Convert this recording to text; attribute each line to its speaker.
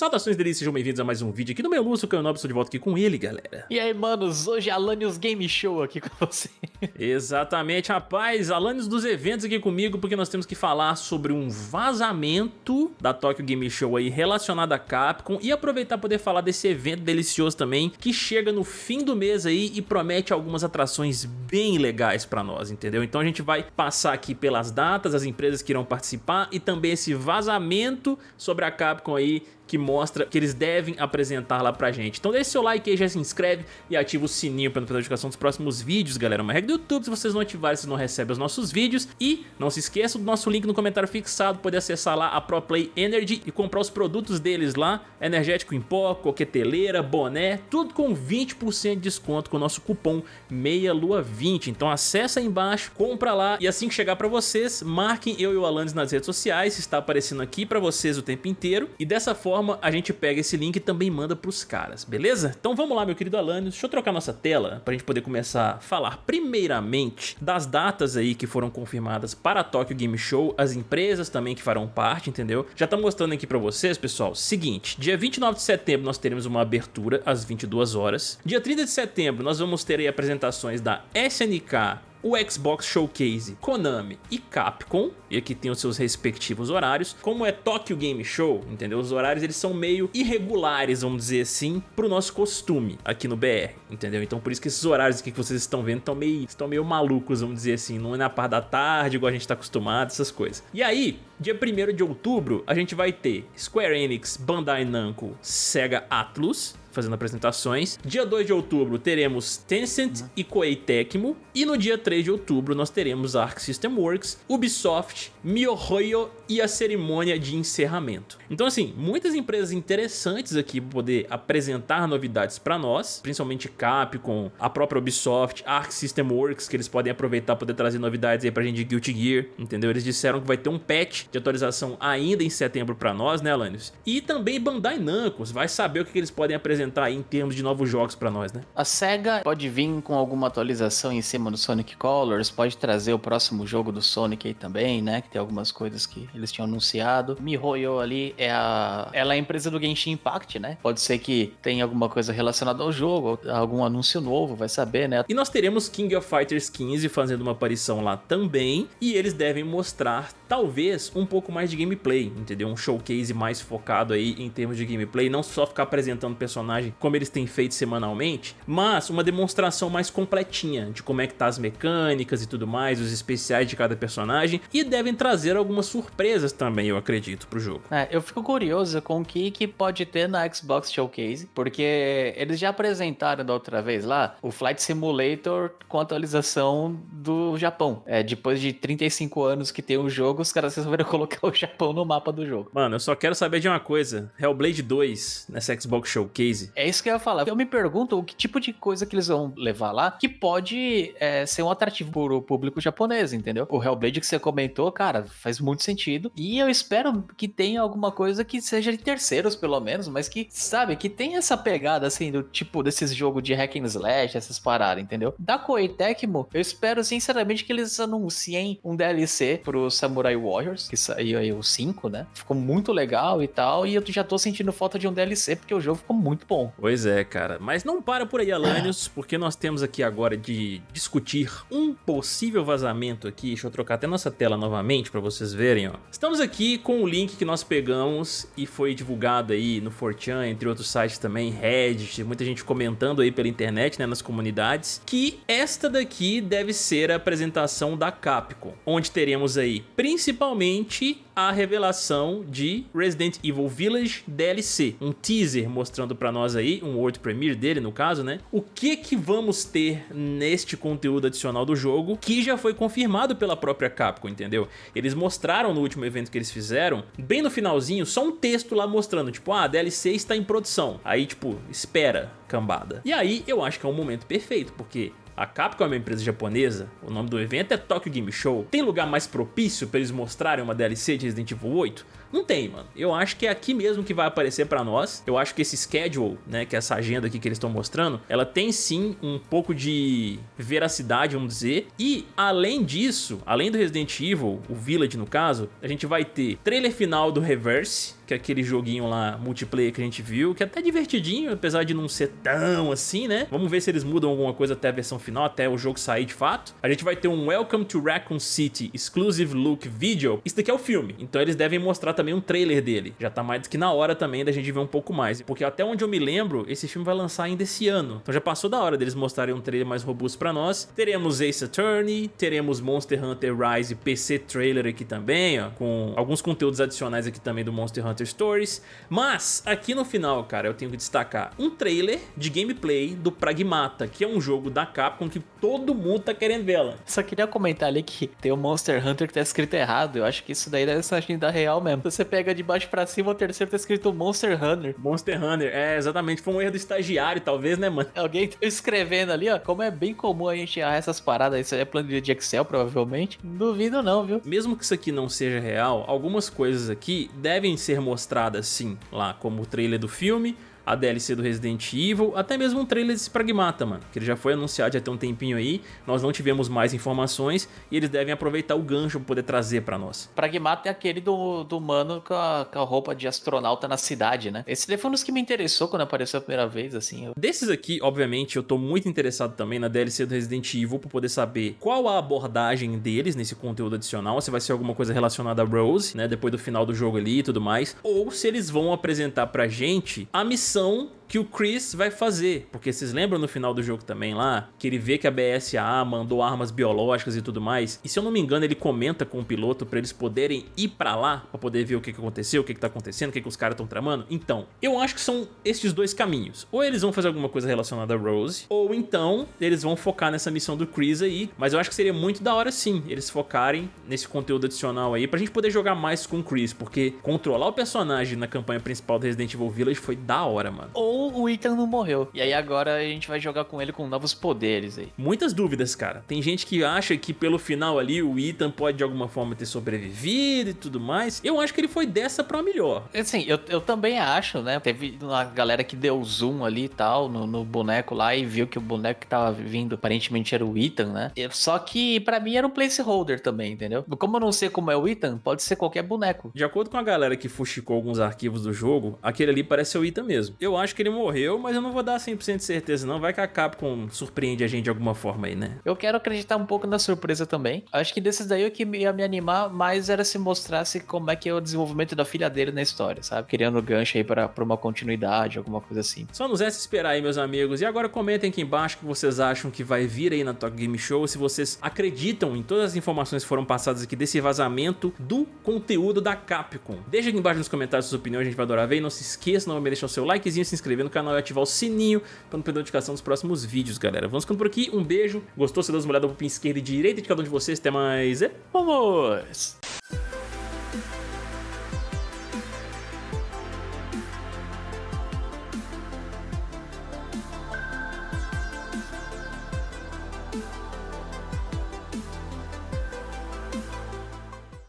Speaker 1: Saudações delícias, sejam bem-vindos a mais um vídeo aqui no meu Lúcio Canobro, estou de volta aqui com ele, galera.
Speaker 2: E aí, manos, hoje é Alanios Game Show aqui com você.
Speaker 1: Exatamente, rapaz, Alanios dos eventos aqui comigo, porque nós temos que falar sobre um vazamento da Tokyo Game Show aí relacionado a Capcom e aproveitar poder falar desse evento delicioso também, que chega no fim do mês aí e promete algumas atrações bem legais pra nós, entendeu? Então a gente vai passar aqui pelas datas, as empresas que irão participar e também esse vazamento sobre a Capcom aí que mostra que eles devem apresentar lá pra gente. Então deixa seu like aí, já se inscreve e ativa o sininho para não perder a notificação dos próximos vídeos, galera. Uma regra do YouTube, se vocês não ativarem, vocês não recebem os nossos vídeos. E não se esqueça do nosso link no comentário fixado, poder acessar lá a Pro Play Energy e comprar os produtos deles lá, energético em pó, coqueteleira, boné, tudo com 20% de desconto com o nosso cupom MEIALUA20. Então acessa aí embaixo, compra lá e assim que chegar pra vocês, marquem eu e o Alanis nas redes sociais, está aparecendo aqui pra vocês o tempo inteiro. E dessa forma forma, a gente pega esse link e também manda pros caras, beleza? Então vamos lá, meu querido Alanios, deixa eu trocar nossa tela pra gente poder começar a falar primeiramente das datas aí que foram confirmadas para a Tokyo Game Show, as empresas também que farão parte, entendeu? Já tá mostrando aqui pra vocês, pessoal, seguinte, dia 29 de setembro nós teremos uma abertura às 22 horas, dia 30 de setembro nós vamos ter aí apresentações da SNK o Xbox Showcase, Konami e Capcom, e aqui tem os seus respectivos horários, como é Tokyo Game Show, entendeu? Os horários eles são meio irregulares, vamos dizer assim, pro nosso costume aqui no BR, entendeu? Então por isso que esses horários aqui que vocês estão vendo estão meio, estão meio malucos, vamos dizer assim, não é na parte da tarde, igual a gente tá acostumado, essas coisas. E aí, dia 1 de outubro, a gente vai ter Square Enix, Bandai Namco, Sega Atlus, fazendo apresentações. Dia 2 de outubro teremos Tencent e Koei Tecmo. E no dia 3 de outubro nós teremos Arc System Works, Ubisoft, MiHoYo e a cerimônia de encerramento. Então assim, muitas empresas interessantes aqui para poder apresentar novidades para nós, principalmente Capcom, a própria Ubisoft, Arc System Works, que eles podem aproveitar para poder trazer novidades aí pra gente de Guilty Gear, entendeu? Eles disseram que vai ter um patch de atualização ainda em setembro para nós, né, Alanis? E também Bandai Namco, vai saber o que eles podem apresentar apresentar aí em termos de novos jogos para nós, né?
Speaker 2: A SEGA pode vir com alguma atualização em cima do Sonic Colors, pode trazer o próximo jogo do Sonic aí também, né? Que tem algumas coisas que eles tinham anunciado. MiHoYo ali é a... Ela é a empresa do Genshin Impact, né? Pode ser que tenha alguma coisa relacionada ao jogo, algum anúncio novo, vai saber, né?
Speaker 1: E nós teremos King of Fighters 15 fazendo uma aparição lá também, e eles devem mostrar, talvez, um pouco mais de gameplay, entendeu? Um showcase mais focado aí em termos de gameplay, não só ficar apresentando personagens personagem como eles têm feito semanalmente, mas uma demonstração mais completinha de como é que tá as mecânicas e tudo mais, os especiais de cada personagem, e devem trazer algumas surpresas também, eu acredito, pro jogo.
Speaker 2: É, eu fico curioso com o que, que pode ter na Xbox Showcase, porque eles já apresentaram da outra vez lá o Flight Simulator com atualização do Japão. É, depois de 35 anos que tem o jogo, os caras resolveram colocar o Japão no mapa do jogo.
Speaker 1: Mano, eu só quero saber de uma coisa, Hellblade 2 nessa Xbox Showcase case.
Speaker 2: É isso que eu ia falar. Eu me pergunto o que tipo de coisa que eles vão levar lá que pode é, ser um atrativo para o público japonês, entendeu? O Hellblade que você comentou, cara, faz muito sentido. E eu espero que tenha alguma coisa que seja de terceiros, pelo menos, mas que, sabe, que tenha essa pegada, assim, do tipo desses jogos de hack and slash, essas paradas, entendeu? Da Koei Tecmo, eu espero, sinceramente, que eles anunciem um DLC pro Samurai Warriors, que saiu aí o 5, né? Ficou muito legal e tal, e eu já tô sentindo falta de um DLC, porque o jogo ficou muito
Speaker 1: Pois é, cara. Mas não para por aí, Alanios, porque nós temos aqui agora de discutir um possível vazamento aqui. Deixa eu trocar até nossa tela novamente para vocês verem, ó. Estamos aqui com o link que nós pegamos e foi divulgado aí no 4chan, entre outros sites também, Reddit, muita gente comentando aí pela internet, né, nas comunidades, que esta daqui deve ser a apresentação da Capcom, onde teremos aí principalmente a revelação de Resident Evil Village DLC, um teaser mostrando para nós aí, um World Premiere dele no caso, né? O que que vamos ter neste conteúdo adicional do jogo, que já foi confirmado pela própria Capcom, entendeu? Eles mostraram no último evento que eles fizeram, bem no finalzinho, só um texto lá mostrando, tipo, ah, a DLC está em produção. Aí, tipo, espera, cambada. E aí, eu acho que é um momento perfeito, porque a Capcom é uma empresa japonesa, o nome do evento é Tokyo Game Show. Tem lugar mais propício para eles mostrarem uma DLC de Resident Evil 8? Não tem, mano. Eu acho que é aqui mesmo que vai aparecer pra nós. Eu acho que esse schedule, né, que é essa agenda aqui que eles estão mostrando, ela tem sim um pouco de veracidade, vamos dizer. E, além disso, além do Resident Evil, o Village no caso, a gente vai ter trailer final do Reverse, que é aquele joguinho lá, multiplayer que a gente viu, que é até divertidinho, apesar de não ser tão assim, né? Vamos ver se eles mudam alguma coisa até a versão final, até o jogo sair de fato. A gente vai ter um Welcome to Raccoon City Exclusive Look Video. Isso daqui é o filme, então eles devem mostrar também um trailer dele. Já tá mais do que na hora também da gente ver um pouco mais, porque até onde eu me lembro, esse filme vai lançar ainda esse ano. Então já passou da hora deles mostrarem um trailer mais robusto pra nós. Teremos Ace Attorney, teremos Monster Hunter Rise PC trailer aqui também, ó, com alguns conteúdos adicionais aqui também do Monster Hunter Stories. Mas, aqui no final, cara, eu tenho que destacar um trailer de gameplay do Pragmata, que é um jogo da Capcom que todo mundo tá querendo ver ela.
Speaker 2: Só queria comentar ali que tem o Monster Hunter que tá escrito errado. Eu acho que isso daí deve ser da real mesmo. Você pega de baixo pra cima, o terceiro tá escrito Monster Hunter.
Speaker 1: Monster Hunter, é, exatamente. Foi um erro do estagiário, talvez, né, mano?
Speaker 2: Alguém tá escrevendo ali, ó. Como é bem comum a gente errar essas paradas. Isso aí é planilha de Excel, provavelmente. Duvido não, viu?
Speaker 1: Mesmo que isso aqui não seja real, algumas coisas aqui devem ser mostradas sim, lá, como o trailer do filme, a DLC do Resident Evil, até mesmo um trailer desse Pragmata, mano, que ele já foi anunciado já tem um tempinho aí, nós não tivemos mais informações e eles devem aproveitar o gancho para poder trazer para nós.
Speaker 2: Pragmata é aquele do, do mano com a, com a, roupa de astronauta na cidade, né? Esse daí foi um dos que me interessou quando apareceu a primeira vez, assim. Eu...
Speaker 1: Desses aqui, obviamente, eu tô muito interessado também na DLC do Resident Evil para poder saber qual a abordagem deles nesse conteúdo adicional, se vai ser alguma coisa relacionada a Rose, né, depois do final do jogo ali e tudo mais, ou se eles vão apresentar pra gente a missão missão que o Chris vai fazer, porque vocês lembram no final do jogo também lá, que ele vê que a BSA mandou armas biológicas e tudo mais, e se eu não me engano ele comenta com o piloto pra eles poderem ir pra lá, pra poder ver o que, que aconteceu, o que, que tá acontecendo, o que, que os caras estão tramando. Então, eu acho que são esses dois caminhos. Ou eles vão fazer alguma coisa relacionada a Rose, ou então eles vão focar nessa missão do Chris aí, mas eu acho que seria muito da hora sim, eles focarem nesse conteúdo adicional aí, pra gente poder jogar mais com o Chris, porque controlar o personagem na campanha principal do Resident Evil Village foi da hora, mano.
Speaker 2: Ou o Ethan não morreu. E aí agora a gente vai jogar com ele com novos poderes aí.
Speaker 1: Muitas dúvidas, cara. Tem gente que acha que pelo final ali o Ethan pode de alguma forma ter sobrevivido e tudo mais. Eu acho que ele foi dessa pra melhor.
Speaker 2: Assim, eu, eu também acho, né? Teve uma galera que deu zoom ali e tal no, no boneco lá e viu que o boneco que tava vindo aparentemente era o Ethan, né? Só que para mim era um placeholder também, entendeu? Como eu não sei como é o Ethan, pode ser qualquer boneco.
Speaker 1: De acordo com a galera que fuxicou alguns arquivos do jogo, aquele ali parece ser o Ethan mesmo. Eu acho que ele morreu, mas eu não vou dar 100% de certeza não. Vai que a Capcom surpreende a gente de alguma forma aí, né?
Speaker 2: Eu quero acreditar um pouco na surpresa também. Acho que desses daí o que ia me animar mais era se mostrasse como é que é o desenvolvimento da filha dele na história, sabe? Criando gancho aí pra, pra uma continuidade, alguma coisa assim.
Speaker 1: Só nos resta esperar aí, meus amigos. E agora comentem aqui embaixo o que vocês acham que vai vir aí na Tokyo Game Show. Se vocês acreditam em todas as informações que foram passadas aqui desse vazamento do conteúdo da Capcom. Deixa aqui embaixo nos comentários suas opiniões, a gente vai adorar ver. E não se esqueça, não vai deixar o seu likezinho, se inscrever no canal e ativar o sininho para não perder notificação dos próximos vídeos, galera. Vamos ficando por aqui, um beijo, gostou, você dá uma olhada pro pin esquerda e direita de cada um de vocês, até mais e vamos!